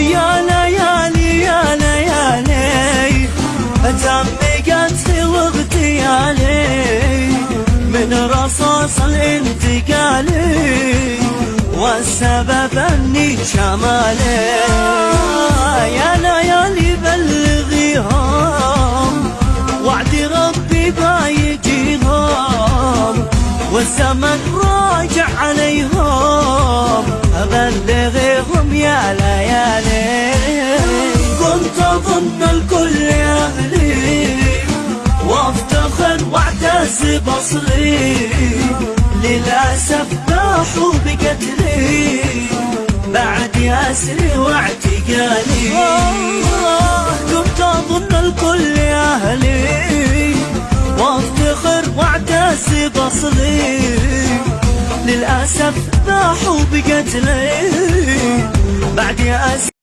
يا ليالي يا ليالي تمي قتلي واغتيالي من رصاص الانتقالي والسبب أني شمالي يا ليالي بلغيهم. وعد ربي بايجيهم. والزمن راجع عليهم. ابلغهم بصري للأسف باحوا بقتلي بعد اسري واعتقالي. كنت أظن الكل أهلي. وافتخر واعتز بصري. للأسف باحوا بقتلي بعد اسري